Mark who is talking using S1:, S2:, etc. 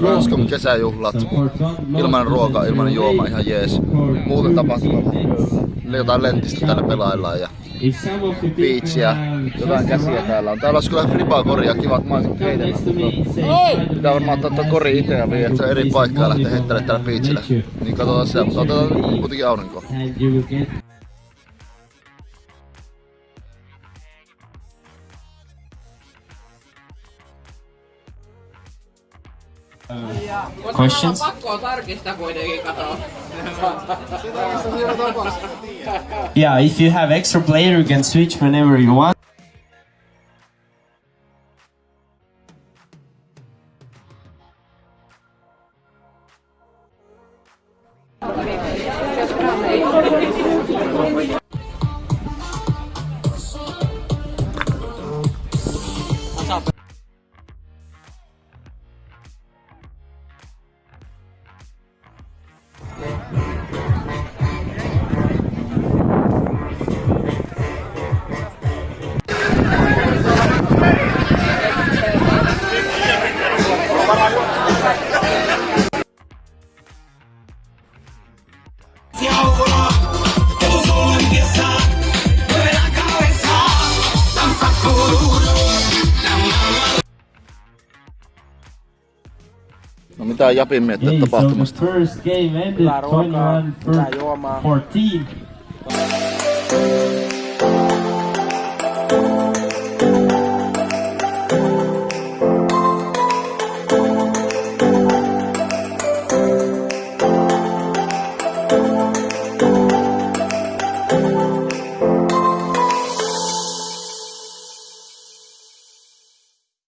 S1: Ranskan kesäjuhlat. Ilman ruoka, ilman juoma, ihan jees. Muuten tapahtuma. Jotain lentistä täällä pelaillaan ja biitsiä, jotain käsiä täällä on. Täällä olisi kyllä flipaa koria, kivat maiset heitellä. Pitää varmaan ottaa tuo kori itse ja viedä, se on eri paikkaa lähteä heittelemään täällä biitsillä. Niin katsotaan se, mutta otetaan kuitenkin aurinkoa.
S2: Questions? Yeah, if you have extra player, you can switch whenever you want.
S1: No mitä Japin
S2: so the
S1: tapahtumasta?
S2: first game ended 21 14.